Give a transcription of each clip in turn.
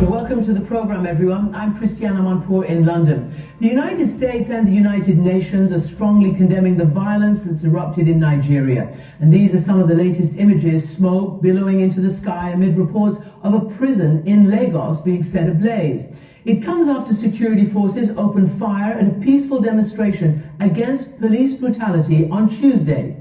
Welcome to the program, everyone. I'm Christiane Amanpour in London. The United States and the United Nations are strongly condemning the violence that's erupted in Nigeria. And these are some of the latest images, smoke billowing into the sky amid reports of a prison in Lagos being set ablaze. It comes after security forces opened fire at a peaceful demonstration against police brutality on Tuesday.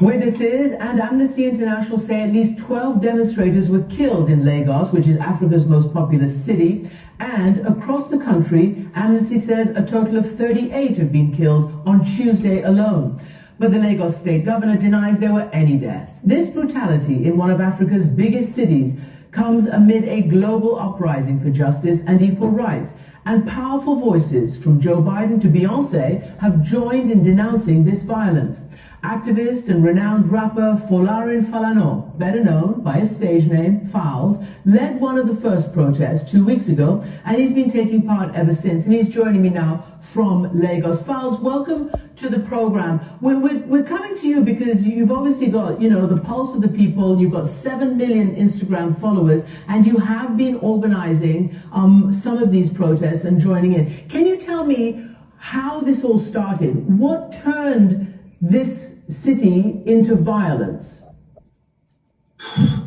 Witnesses and Amnesty International say at least 12 demonstrators were killed in Lagos, which is Africa's most populous city. And across the country, Amnesty says a total of 38 have been killed on Tuesday alone. But the Lagos state governor denies there were any deaths. This brutality in one of Africa's biggest cities comes amid a global uprising for justice and equal rights. And powerful voices from Joe Biden to Beyonce have joined in denouncing this violence. Activist and renowned rapper Folarin Falana, better known by his stage name, Falz, led one of the first protests two weeks ago, and he's been taking part ever since. And he's joining me now from Lagos. Falz, welcome to the program. We're, we're, we're coming to you because you've obviously got, you know, the pulse of the people. You've got 7 million Instagram followers, and you have been organizing um, some of these protests and joining in. Can you tell me how this all started? What turned this city into violence?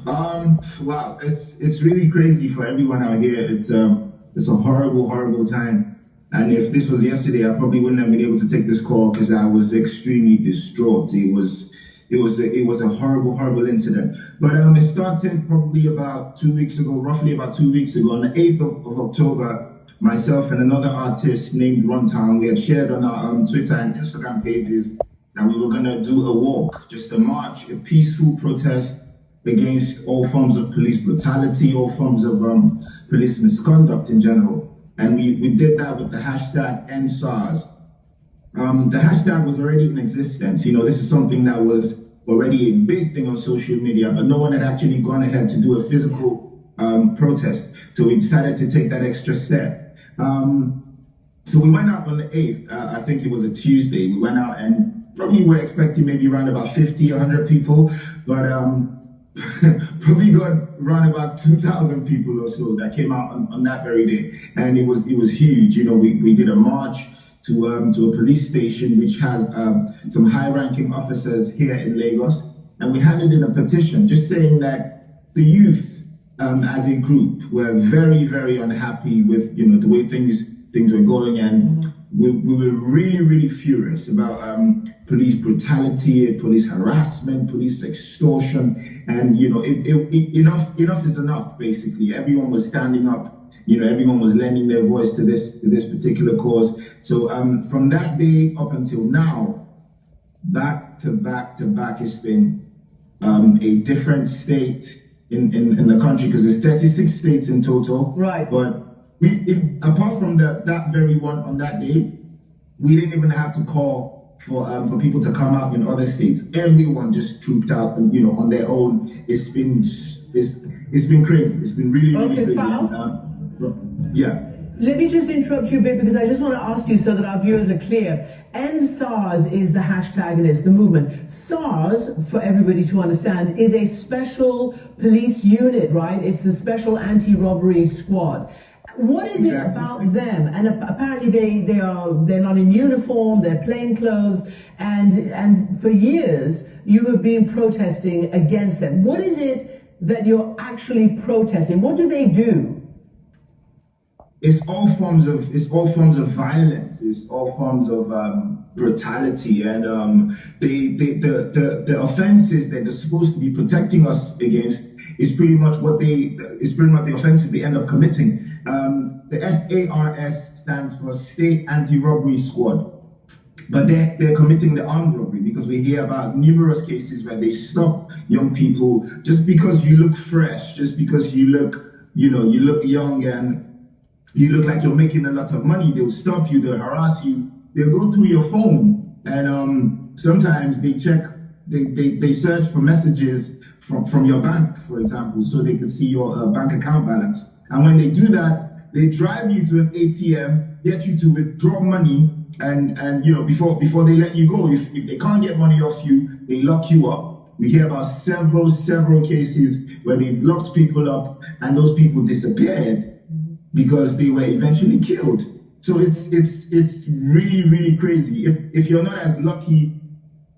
Um, wow, it's it's really crazy for everyone out here. It's um, it's a horrible, horrible time. And if this was yesterday, I probably wouldn't have been able to take this call because I was extremely distraught. It was it was a, it was a horrible, horrible incident. But um, it started probably about two weeks ago, roughly about two weeks ago, on the 8th of, of October. Myself and another artist named Runtown, we had shared on our um, Twitter and Instagram pages that we were going to do a walk, just a march, a peaceful protest against all forms of police brutality, all forms of um, police misconduct in general. And we, we did that with the hashtag EndSARS. Um, the hashtag was already in existence. You know, this is something that was already a big thing on social media, but no one had actually gone ahead to do a physical um, protest. So we decided to take that extra step. Um, so we went out on the 8th, uh, I think it was a Tuesday. We went out and probably were expecting maybe around about 50, 100 people, but um, probably got around about 2,000 people or so that came out on, on, that very day, and it was it was huge. You know, we, we did a march to um, to a police station which has um, some high-ranking officers here in Lagos, and we handed in a petition just saying that the youth um, as a group were very very unhappy with you know the way things things were going. And we, we were really, really furious about um, police brutality, police harassment, police extortion, and you know, it, it, it, enough, enough is enough. Basically, everyone was standing up. You know, everyone was lending their voice to this to this particular cause. So um, from that day up until now, back to back to back, it's been um, a different state in, in, in the country because there's 36 states in total. Right. But we, if, apart from the, that very one on that day, we didn't even have to call for um, for people to come out in other states. Everyone just trooped out, and, you know, on their own. It's been it's it's been crazy. It's been really really okay, crazy. Um, yeah. Let me just interrupt you a bit because I just want to ask you so that our viewers are clear. EndSARS is the hashtag and it's the movement. SARS, for everybody to understand, is a special police unit, right? It's a special anti-robbery squad. What is it about them? And apparently they, they are they're not in uniform, they're plain clothes, and and for years you have been protesting against them. What is it that you're actually protesting? What do they do? It's all forms of it's all forms of violence. It's all forms of um, brutality, and um, they, they, the the the offenses that they're supposed to be protecting us against is pretty much what they is pretty much the offenses they end up committing. Um, the SARS stands for State Anti-Robbery Squad. But they're, they're committing the armed robbery because we hear about numerous cases where they stop young people just because you look fresh, just because you look, you know, you look young and you look like you're making a lot of money. They'll stop you, they'll harass you, they'll go through your phone. And um, sometimes they check, they, they, they search for messages from, from your bank, for example, so they can see your uh, bank account balance. And when they do that, they drive you to an ATM, get you to withdraw money, and and you know before before they let you go. If, if they can't get money off you, they lock you up. We hear about several several cases where they locked people up and those people disappeared because they were eventually killed. So it's it's it's really really crazy. If if you're not as lucky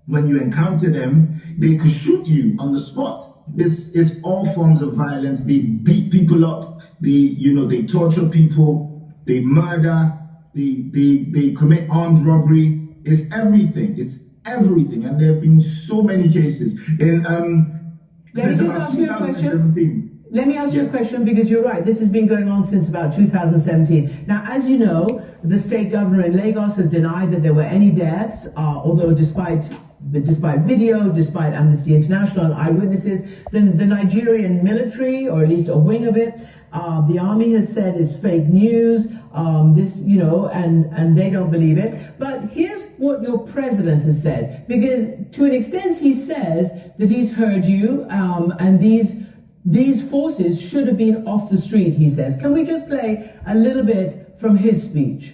when you encounter them, they could shoot you on the spot. It's it's all forms of violence. They beat people up. They you know they torture people. They murder. They they they commit armed robbery. It's everything. It's everything. And there have been so many cases. In um, Let me just ask you a question. 2017. Let me ask you a question because you're right. This has been going on since about 2017. Now, as you know, the state governor in Lagos has denied that there were any deaths, uh, although despite despite video, despite Amnesty International and eyewitnesses, the, the Nigerian military, or at least a wing of it, uh, the army has said it's fake news. Um, this, you know, and and they don't believe it. But here's what your president has said, because to an extent he says that he's heard you, um, and these these forces should have been off the street, he says. Can we just play a little bit from his speech?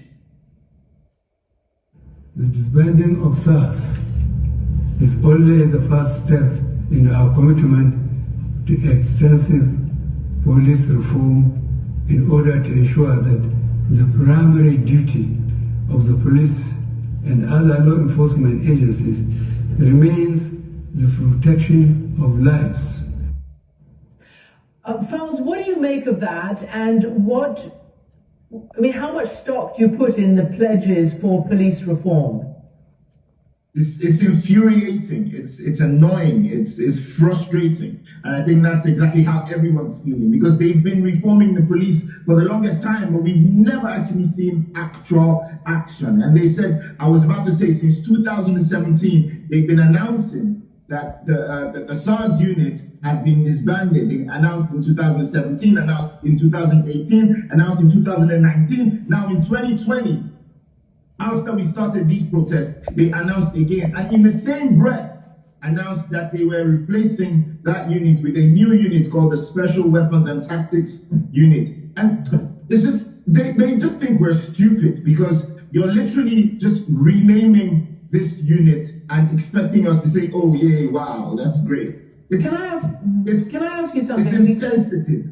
The disbanding of SARS is only the first step in our commitment to extensive police reform in order to ensure that the primary duty of the police and other law enforcement agencies remains the protection of lives. Uh, Falz, what do you make of that? And what, I mean, how much stock do you put in the pledges for police reform? It's, it's infuriating. It's it's annoying. It's it's frustrating, and I think that's exactly how everyone's feeling because they've been reforming the police for the longest time, but we've never actually seen actual action. And they said, I was about to say, since 2017, they've been announcing that the uh, that the SARS unit has been disbanded. They announced in 2017, announced in 2018, announced in 2019, now in 2020 after we started these protests, they announced again, and in the same breath, announced that they were replacing that unit with a new unit called the Special Weapons and Tactics Unit. And it's just, they, they just think we're stupid because you're literally just renaming this unit and expecting us to say, oh, yeah, wow, that's great. It's, Can I ask? it's, Can I ask you something? It's insensitive.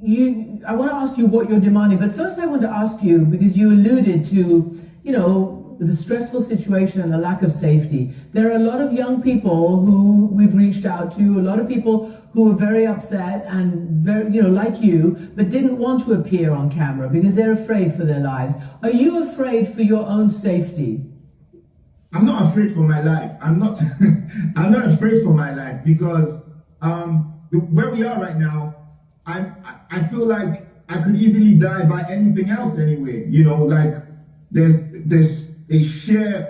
you, I want to ask you what you're demanding, but first I want to ask you because you alluded to, you know, the stressful situation and the lack of safety. There are a lot of young people who we've reached out to, a lot of people who are very upset and very, you know, like you, but didn't want to appear on camera because they're afraid for their lives. Are you afraid for your own safety? I'm not afraid for my life. I'm not. I'm not afraid for my life because um, where we are right now, I I feel like I could easily die by anything else anyway. You know, like there's there's a sheer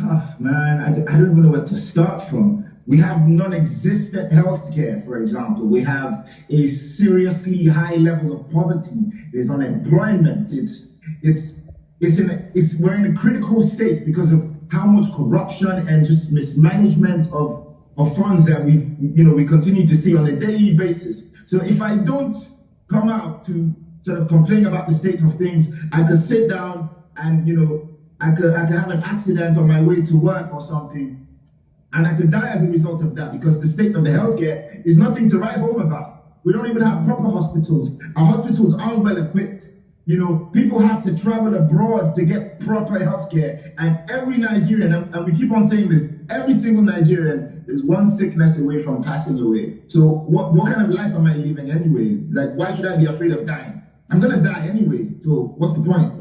Ah, man. I, I don't even know where to start from. We have non-existent healthcare, for example. We have a seriously high level of poverty. There's unemployment. It's it's it's in a, it's we're in a critical state because of how much corruption and just mismanagement of of funds that we you know we continue to see on a daily basis. So if I don't come out to sort of complain about the state of things, I could sit down and you know I could I could have an accident on my way to work or something, and I could die as a result of that because the state of the healthcare is nothing to write home about. We don't even have proper hospitals. Our hospitals aren't well equipped. You know, people have to travel abroad to get proper healthcare, and every Nigerian, and, we keep on saying this, every single Nigerian is one sickness away from passing away. So what what kind of life am I living anyway? Like, why should I be afraid of dying? I'm gonna die anyway. So what's the point?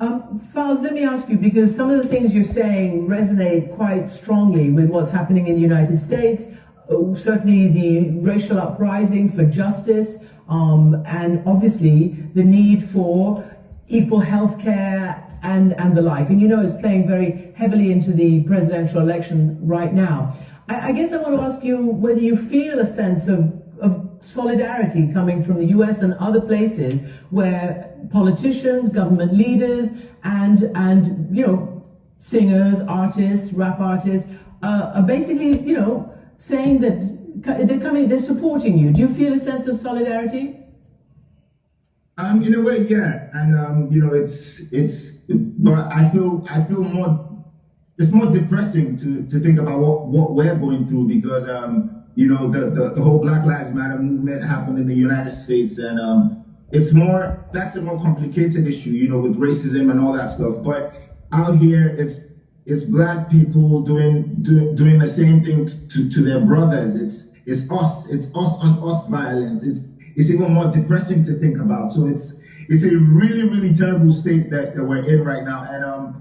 Um, Falz, let me ask you, because some of the things you're saying resonate quite strongly with what's happening in the United States, uh, certainly the racial uprising for justice, um, and obviously the need for equal health care and, and the like. And you know, it's playing very heavily into the presidential election right now. I, I guess I want to ask you whether you feel a sense of, of solidarity coming from the US and other places where politicians, government leaders, and and you know singers, artists, rap artists uh, are basically you know saying that they're coming, they're supporting you. Do you feel a sense of solidarity? Um, in a way, yeah, and um, you know, it's it's, but I feel I feel more. It's more depressing to, to think about what, what we're going through because um, you know the, the, the whole Black Lives Matter movement happened in the United States and um, it's more that's a more complicated issue, you know, with racism and all that stuff. But out here, it's it's black people doing do, doing the same thing to, to their brothers. It's it's us. It's us on us violence. It's it's even more depressing to think about. So it's it's a really really terrible state that, that we're in right now. And um,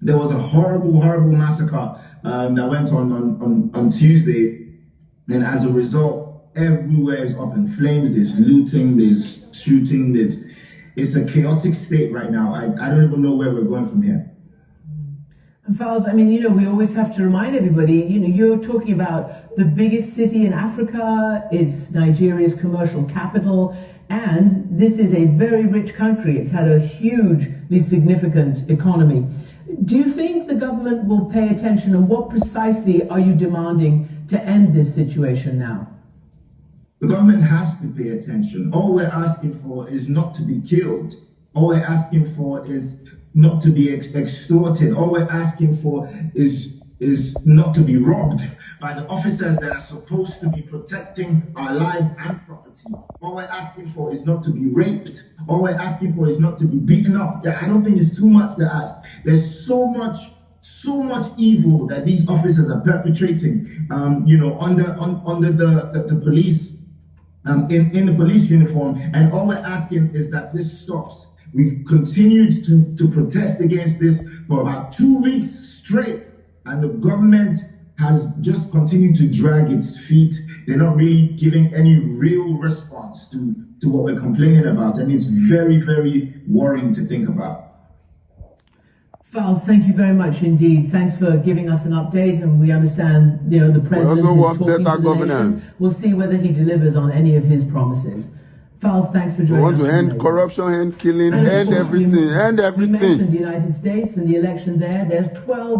there was a horrible horrible massacre um, that went on on, on on Tuesday, and as a result, everywhere is up in flames. There's looting. There's shooting. There's it's a chaotic state right now. I, I don't even know where we're going from here. And Falz, I mean, you know, we always have to remind everybody, you know, you're talking about the biggest city in Africa, it's Nigeria's commercial capital, and this is a very rich country. It's had a hugely significant economy. Do you think the government will pay attention, and what precisely are you demanding to end this situation now? The government has to pay attention. All we're asking for is not to be killed. All we're asking for is not to be ex- extorted. All we're asking for is is not to be robbed by the officers that are supposed to be protecting our lives and property. All we're asking for is not to be raped. All we're asking for is not to be beaten up. I don't think it's too much to ask. There's so much, so much evil that these officers are perpetrating. Um, you know, under on, under the, the, the police, um, in in the police uniform, and all we're asking is that this stops. We've continued to, to protest against this for about two weeks straight, and the government has just continued to drag its feet. They're not really giving any real response to, to what we're complaining about, and it's very, very worrying to think about. Falz, thank you very much indeed. Thanks for giving us an update, and we understand, you know, the president also is talking better to the governance. nation. We'll see whether he delivers on any of his promises. Falz, thanks for joining We joining want us. to end corruption, end killing, And end course, we- everything, end We everything. mentioned the United States and the election there. There's 12